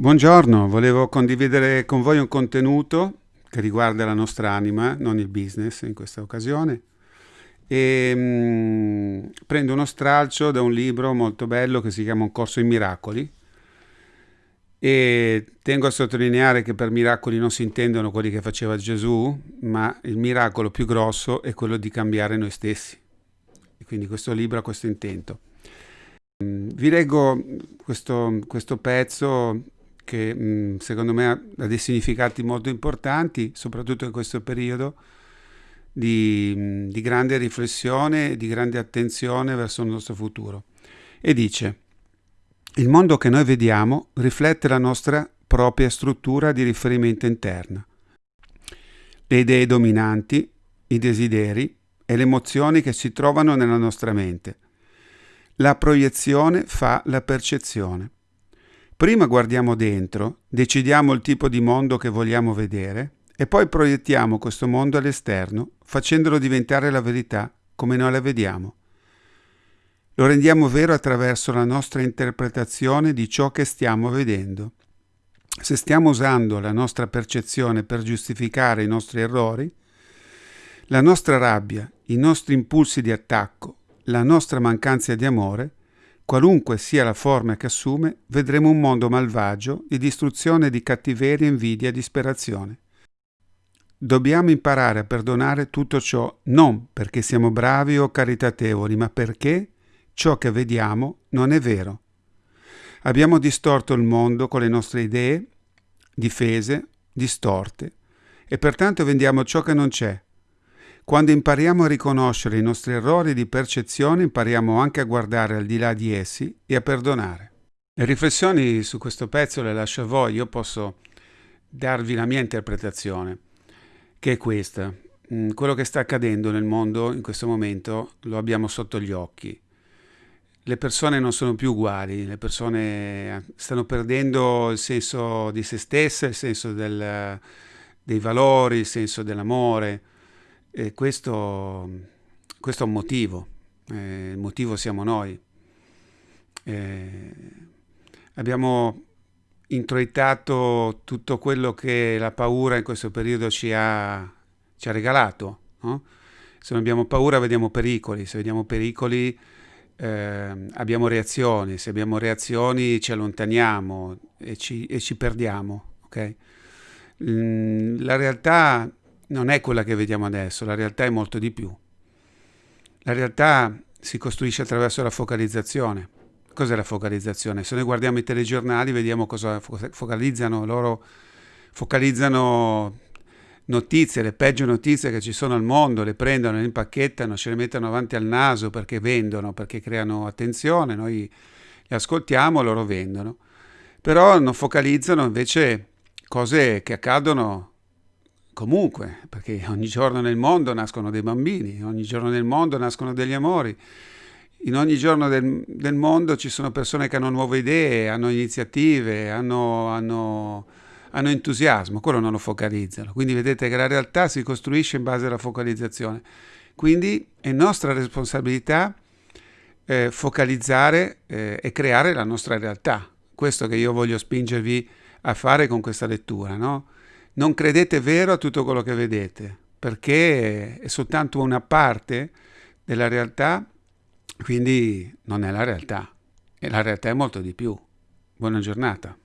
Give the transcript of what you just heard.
Buongiorno, volevo condividere con voi un contenuto che riguarda la nostra anima, non il business in questa occasione. E, mh, mm, prendo uno stralcio da un libro molto bello che si chiama Un corso in miracoli. E tengo a sottolineare che per miracoli non si intendono quelli che faceva Gesù, ma il miracolo più grosso è quello di cambiare noi stessi. E quindi questo libro ha questo intento. Mm, vi leggo questo, questo pezzo che mh, secondo me ha dei significati molto importanti, soprattutto in questo periodo di, mh, di grande riflessione e di grande attenzione verso il nostro futuro. E dice, il mondo che noi vediamo riflette la nostra propria struttura di riferimento interna. Le idee dominanti, i desideri e le emozioni che si trovano nella nostra mente. La proiezione fa la percezione. Prima guardiamo dentro, decidiamo il tipo di mondo che vogliamo vedere e poi proiettiamo questo mondo all'esterno, facendolo diventare la verità come noi la vediamo. Lo rendiamo vero attraverso la nostra interpretazione di ciò che stiamo vedendo. Se stiamo usando la nostra percezione per giustificare i nostri errori, la nostra rabbia, i nostri impulsi di attacco, la nostra mancanza di amore, Qualunque sia la forma che assume, vedremo un mondo malvagio di distruzione, di cattiveria, invidia e disperazione. Dobbiamo imparare a perdonare tutto ciò non perché siamo bravi o caritatevoli, ma perché ciò che vediamo non è vero. Abbiamo distorto il mondo con le nostre idee, difese, distorte, e pertanto vendiamo ciò che non c'è, quando impariamo a riconoscere i nostri errori di percezione, impariamo anche a guardare al di là di essi e a perdonare. Le riflessioni su questo pezzo le lascio a voi, io posso darvi la mia interpretazione, che è questa. Mm, quello che sta accadendo nel mondo in questo momento lo abbiamo sotto gli occhi. Le persone non sono più uguali, le persone stanno perdendo il senso di se stesse, il senso del, dei valori, il senso dell'amore e questo, questo è un motivo, eh, il motivo siamo noi. Eh, abbiamo introitato tutto quello che la paura in questo periodo ci ha, ci ha regalato. No? Se non abbiamo paura vediamo pericoli, se vediamo pericoli eh, abbiamo reazioni, se abbiamo reazioni ci allontaniamo e ci, e ci perdiamo. Okay? La realtà non è quella che vediamo adesso, la realtà è molto di più. La realtà si costruisce attraverso la focalizzazione. Cos'è la focalizzazione? Se noi guardiamo i telegiornali vediamo cosa focalizzano, loro focalizzano notizie, le peggio notizie che ci sono al mondo, le prendono, le impacchettano, ce le mettono avanti al naso perché vendono, perché creano attenzione, noi le ascoltiamo, loro vendono. Però non focalizzano invece cose che accadono comunque, perché ogni giorno nel mondo nascono dei bambini, ogni giorno nel mondo nascono degli amori, in ogni giorno del, del mondo ci sono persone che hanno nuove idee, hanno iniziative, hanno, hanno, hanno entusiasmo, quello non lo focalizzano. Quindi vedete che la realtà si costruisce in base alla focalizzazione. Quindi è nostra responsabilità eh, focalizzare eh, e creare la nostra realtà. Questo che io voglio spingervi a fare con questa lettura, no? Non credete vero a tutto quello che vedete, perché è soltanto una parte della realtà, quindi non è la realtà. E la realtà è molto di più. Buona giornata.